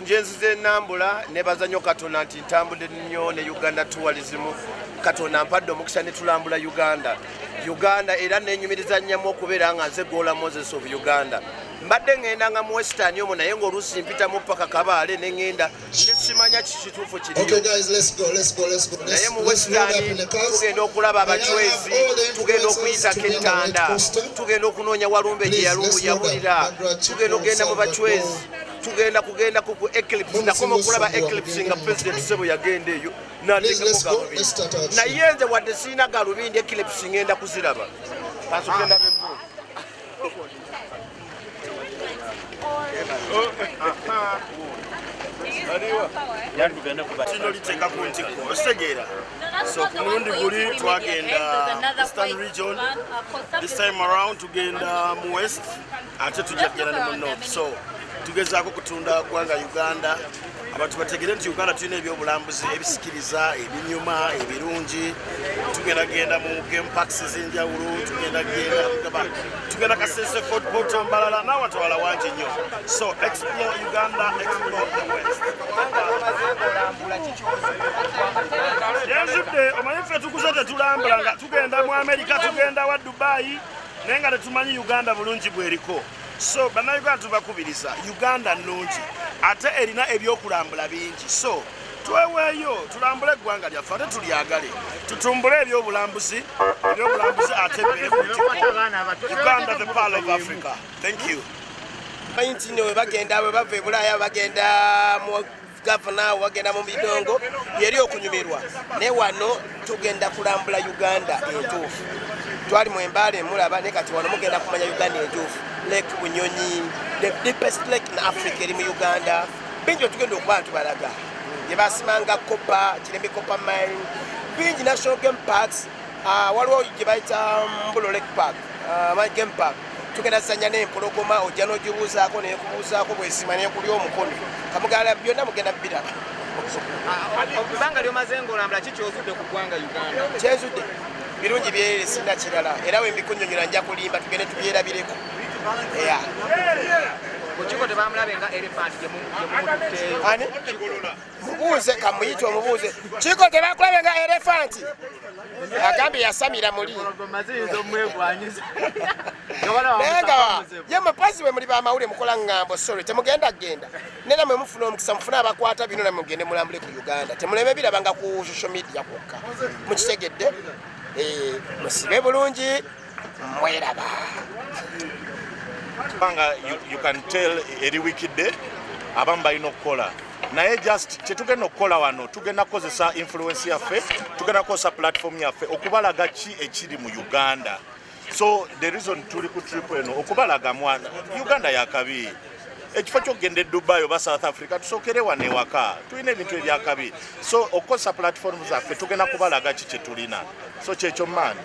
njenziza enambula nebaza nnyo katonda nti ntambudde nnyo ne uganda tourism. Katonda mpadde omukisa ne tulambula uganda. Uganda era nenyumiriza nnyamu okubeera nga nze gola moses of uganda. Mbadde ŋŋendanga mu western omwo naye ngaoluusi mpitamu paka kabaale neŋŋenda nesimanya kikituufu kiriyonaye mu western tugenda okulaba abacwezi tugenda okuyitako entanda tugenda okunoonya walumbe gye yawulira tugenda okgenda mu bacwezi tugenda kugenda ku eclipse. Nakoma okulaba eclipse nga president sebo yagenda eyo. Natekako galubindi naye nze wadde siina galubindi eclipse ngenda kuziraba. Kasogenda bebo kino liteeka ku ntikko. Okitegeera so ku mulundi guli twagenda eastern region. This time around tugenda mu west ate tujja kugenda ne mu north. So tugezaako kutunda ggwanga uganda. Abantu bategere nti uganda tulina ebyobulambuzi ebisikiriza ebinyuma ebirungi. Tugenda genda mu game parks ezenjawulo tugenda genda tugenda kasese fort mbalala nawatawala wangi nnyo. So explore uganda explore the west. Yenzudde omanyi ffe tukuze tetulambula nga tugenda mu amerika tugenda wa dubayi naye nga tetumanyi uganda bulungi bweriko so bannayuganda tubakubiriza uganda nnungi ate erina ebyokulambula bingi. So tweweeyo tulambule eggwanga lyaffe ate tulyagale. Tutumbule ebyobulambuzi ebyobulambuzi ate uganda the pal of africa. Thank you. Manyi nti nno webagenda bwe bava ebulaaya bagenda mu gavana bagenda mu bidongo yeri okunyumirwa. Naye wano tugenda kulambula uganda entuufu. Twali mu embaala emulaba naye kati wano mugenda kumanya uganda entuufu lake bunyonyi the deepest lake in africa eri mu uganda. Bingi otugenda okuba ntubalaga gye basimanga copa kirembe copa mine bingi national game parks waliwo gye bayita mbulo lake park game park. Tugenda zanya n'empologoma ojja n'ogibuuzaako nekubuuzaako bwesima nekuli omukono. Kamugala byonna mugenda biraba. Kubanga lyomaze ngaolambula kikyozudde ku ggwanga uganda? Kyenzudde birungi byerere sinna kirala era wembikunyonyola nja kulimba tugende tubyerabireko ya kukiko tebamulabe nga elephant gyemumututteeyo ani? Mubuuze kamuyite omubuuze. Kiko tebakulabe nga elefanti agambye yasamira muli. Naye nga ye mupasi bwe muli bamawule mukola ŋŋambo sorry temugenda genda nena mwe mufuna omukisa mufune abakwata bino namwe mugende mulambule ku uganda. Temuleme birabanga ku social media kwokka. Mukitegedde? Musibe bulungi mweraba kubanga you can tell eri wikidde abamu balina okukola. Naye just kyetugenda okukola wano tugenda kukozesa influence yaffe tugenda kukozesa platform yaffe okubalaga ki ekiri mu uganda. So the reason tuli ku trip eno okubalaga mwana uganda yakabi ekifo kyokugenda edubai oba south africa tusookere wano ewaka tulina ebintu ebyakabi so okukozesa platform zaffe tugenda kubalaga ki kyetulina so kyekyo maani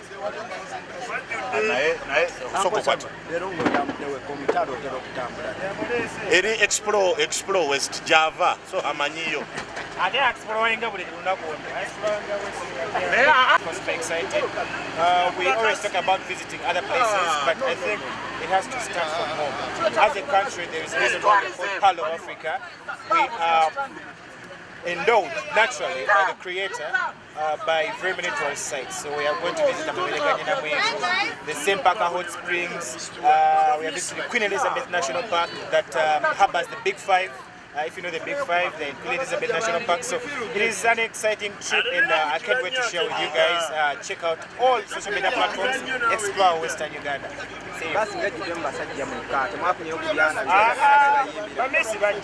naye naye sokokwata eri explore explore west java. So amanyiyo. Ate exploringa buli lunaku excited. Uh, we always talk about visiting other places but i think it has to start from home. As a country there is a reason why we're called of africa. We are endowed naturally by the creator uh, by very many tourist sites. So we are going to visit the Sempaka Hot Springs, uh, we are visiting Queen Elizabeth National Park that um, harbors the Big Five. Uh, if you know the Big Five, the Queen Elizabeth National Park. So it is an exciting trip and uh, I can't wait to share with you guys. Uh, check out all social media platforms, explore Western Uganda.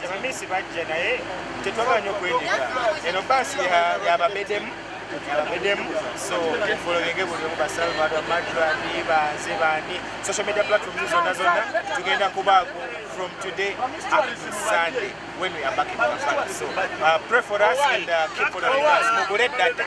bamesi bajja naye tetwaganya okwenyiga eno baasi yababedemu abedemu so followinge buli omu basalvador madrani banze bani social media platforms zonna zonna tugenda kubaako from today up to sunday when we are back in kampala so uh, pray for us and uh, keep following us. Mugule data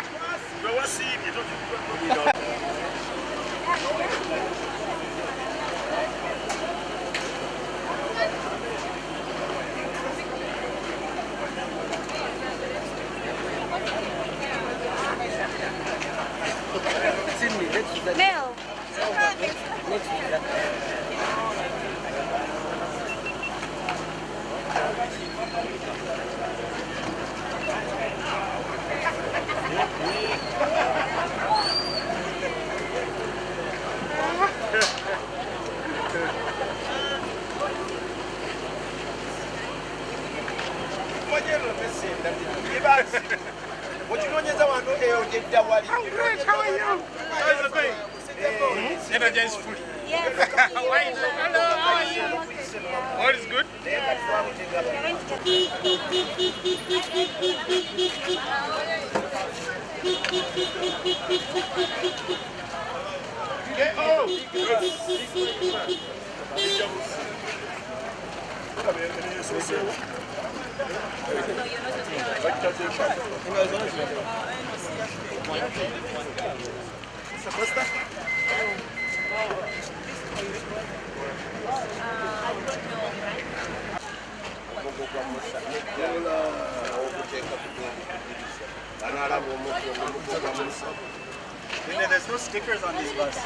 Mel. I'm great, how are you? strategized. Yes. Why is Hello, how are you? All is good? Yeah. Oh. also. And then there's no stickers on these bus.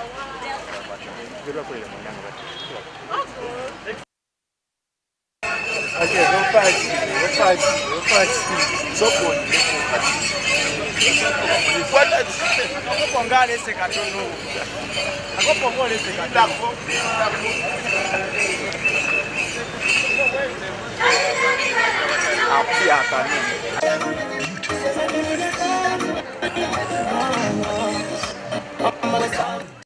Okay, go fast, go fast, go fast. Stop one. What? Akoponga lese katono. Akopongo lese katono. Api atani. I'm gonna come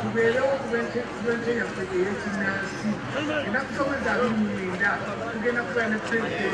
kubeerawo kubenteyaffe eyekinaasi era kusomeza bimulinda tugenda kubeera ne pulezidenti